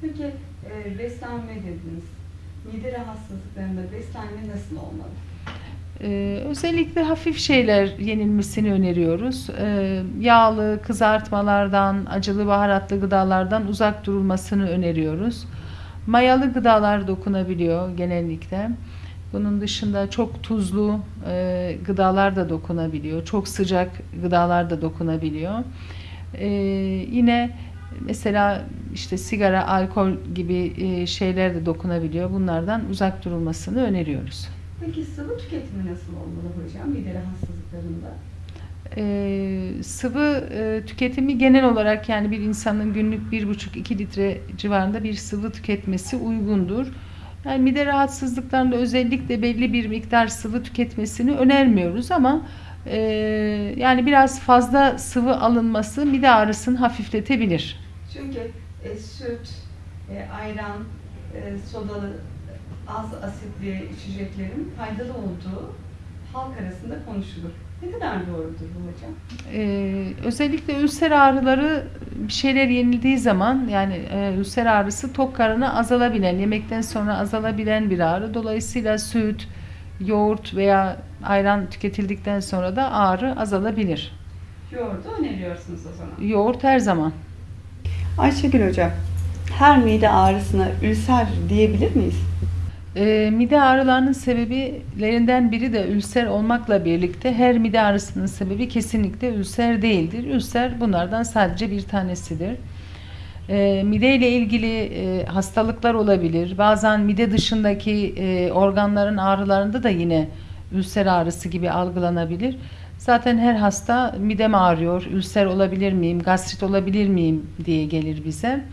Peki e, beslenme dediniz. Mide rahatsızlıklarında beslenme nasıl olmalı? Ee, özellikle hafif şeyler yenilmesini öneriyoruz. Ee, yağlı, kızartmalardan, acılı baharatlı gıdalardan uzak durulmasını öneriyoruz. Mayalı gıdalar dokunabiliyor genellikle. Bunun dışında çok tuzlu e, gıdalar da dokunabiliyor. Çok sıcak gıdalar da dokunabiliyor. Ee, yine mesela işte sigara, alkol gibi e, şeyler de dokunabiliyor. Bunlardan uzak durulmasını öneriyoruz. Peki sıvı tüketimi nasıl olmalı hocam mide rahatsızlıklarında? Ee, sıvı e, tüketimi genel olarak yani bir insanın günlük 1,5-2 litre civarında bir sıvı tüketmesi uygundur. Yani mide rahatsızlıklarında özellikle belli bir miktar sıvı tüketmesini önermiyoruz ama e, yani biraz fazla sıvı alınması mide ağrısını hafifletebilir. Çünkü e, süt, e, ayran, e, sodalı, az asitli içeceklerin faydalı olduğu halk arasında konuşulur. Ne kadar doğrudur bu hocam? Ee, özellikle ülser ağrıları bir şeyler yenildiği zaman yani e, ülser ağrısı tok karına azalabilen, yemekten sonra azalabilen bir ağrı. Dolayısıyla süt, yoğurt veya ayran tüketildikten sonra da ağrı azalabilir. Yoğurdu öneriyorsunuz o zaman. Yoğurt her zaman. Ayşegül hocam, her mide ağrısına ülser diyebilir miyiz? Ee, mide ağrılarının sebeplerinden biri de ülser olmakla birlikte her mide ağrısının sebebi kesinlikle ülser değildir. Ülser bunlardan sadece bir tanesidir. E, mide ile ilgili e, hastalıklar olabilir. Bazen mide dışındaki e, organların ağrılarında da yine ülser ağrısı gibi algılanabilir. Zaten her hasta midem ağrıyor, ülser olabilir miyim, gastrit olabilir miyim diye gelir bize.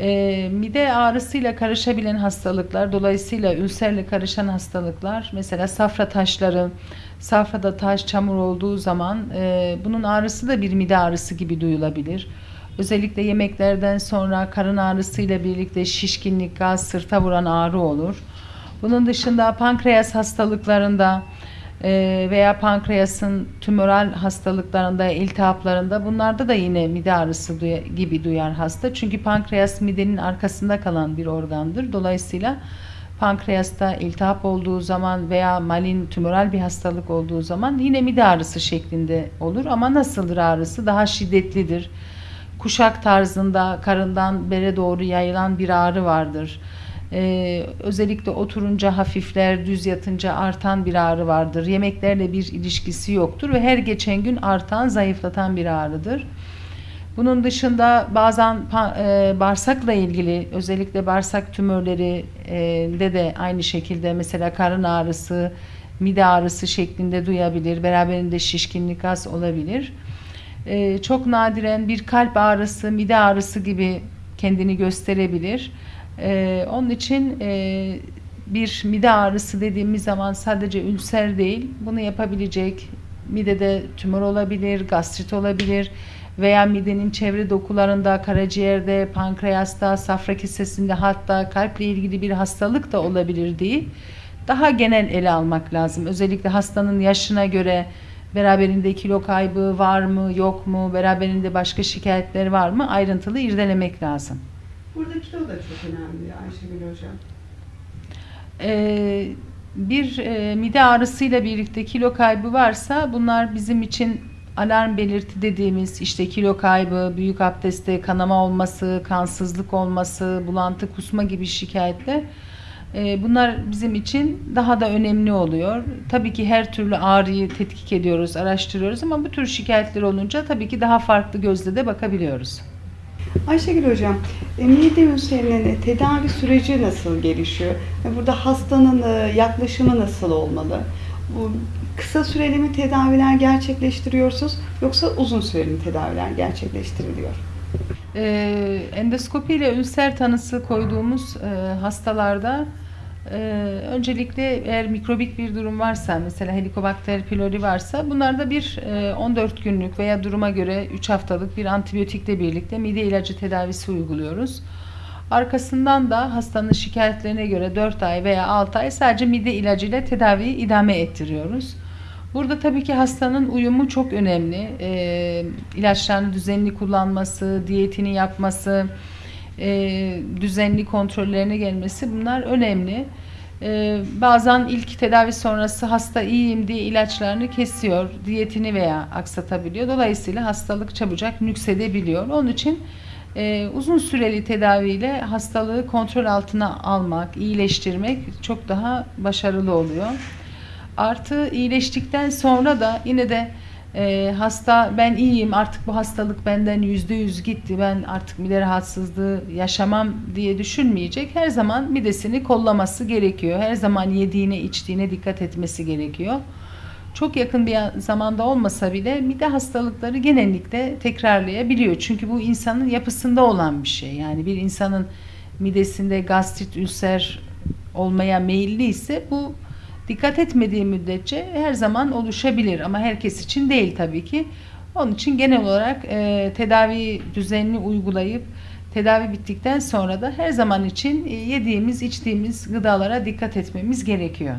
E, mide ağrısıyla karışabilen hastalıklar, dolayısıyla ülserle karışan hastalıklar, mesela safra taşları, safrada taş, çamur olduğu zaman e, bunun ağrısı da bir mide ağrısı gibi duyulabilir. Özellikle yemeklerden sonra karın ağrısıyla birlikte şişkinlik, gaz, sırta vuran ağrı olur. Bunun dışında pankreas hastalıklarında veya pankreasın tümöral hastalıklarında, iltihaplarında bunlarda da yine mide ağrısı gibi duyar hasta. Çünkü pankreas midenin arkasında kalan bir organdır. Dolayısıyla pankreasta iltihap olduğu zaman veya malin tümöral bir hastalık olduğu zaman yine mide ağrısı şeklinde olur. Ama nasıldır ağrısı? Daha şiddetlidir. Kuşak tarzında karından bere doğru yayılan bir ağrı vardır. Ee, özellikle oturunca hafifler, düz yatınca artan bir ağrı vardır. Yemeklerle bir ilişkisi yoktur ve her geçen gün artan, zayıflatan bir ağrıdır. Bunun dışında bazen e, bağırsakla ilgili özellikle bağırsak tümörleri e, de de aynı şekilde mesela karın ağrısı, mide ağrısı şeklinde duyabilir. Beraberinde şişkinlik az olabilir. E, çok nadiren bir kalp ağrısı, mide ağrısı gibi kendini gösterebilir. E, onun için e, bir mide ağrısı dediğimiz zaman sadece ülser değil, bunu yapabilecek midede tümör olabilir, gastrit olabilir veya midenin çevre dokularında, karaciğerde, pankreasta, safra kesesinde hatta kalple ilgili bir hastalık da olabilir diye daha genel ele almak lazım. Özellikle hastanın yaşına göre beraberinde kilo kaybı var mı, yok mu, beraberinde başka şikayetler var mı ayrıntılı irdelemek lazım. Burada kilo da çok önemli Ayşegül hocam. Ee, bir e, mide ağrısıyla birlikte kilo kaybı varsa bunlar bizim için alarm belirti dediğimiz işte kilo kaybı, büyük abdestte kanama olması, kansızlık olması, bulantı, kusma gibi şikayetler e, bunlar bizim için daha da önemli oluyor. Tabii ki her türlü ağrıyı tetkik ediyoruz, araştırıyoruz ama bu tür şikayetler olunca tabii ki daha farklı gözle de bakabiliyoruz. Ayşegül hocam, e, mide ülserinin tedavi süreci nasıl gelişiyor? E, Burada hastanın e, yaklaşımı nasıl olmalı? Bu kısa süreli mi tedaviler gerçekleştiriyorsunuz yoksa uzun süreli mi tedaviler gerçekleştiriliyor? Ee, endoskopi ile ülser tanısı koyduğumuz e, hastalarda e, öncelikle eğer mikrobik bir durum varsa mesela Helicobacter pylori varsa bunlarda bir e, 14 günlük veya duruma göre 3 haftalık bir antibiyotikle birlikte mide ilacı tedavisi uyguluyoruz. Arkasından da hastanın şikayetlerine göre 4 ay veya 6 ay sadece mide ilacıyla tedaviyi idame ettiriyoruz. Burada tabii ki hastanın uyumu çok önemli. E, ilaçlarını düzenli kullanması, diyetini yapması, e, düzenli kontrollerine gelmesi bunlar önemli. E, bazen ilk tedavi sonrası hasta iyiyim diye ilaçlarını kesiyor, diyetini veya aksatabiliyor. Dolayısıyla hastalık çabucak nüksedebiliyor. Onun için e, uzun süreli tedaviyle hastalığı kontrol altına almak, iyileştirmek çok daha başarılı oluyor. Artı iyileştikten sonra da yine de e, hasta ben iyiyim artık bu hastalık benden yüzde yüz gitti ben artık mide rahatsızlığı yaşamam diye düşünmeyecek. Her zaman midesini kollaması gerekiyor. Her zaman yediğine içtiğine dikkat etmesi gerekiyor. Çok yakın bir zamanda olmasa bile mide hastalıkları genellikle tekrarlayabiliyor. Çünkü bu insanın yapısında olan bir şey. Yani bir insanın midesinde gastrit, ülser olmaya meyilli ise bu dikkat etmediği müddetçe her zaman oluşabilir ama herkes için değil tabii ki. Onun için genel olarak e, tedavi düzenini uygulayıp tedavi bittikten sonra da her zaman için e, yediğimiz, içtiğimiz gıdalara dikkat etmemiz gerekiyor.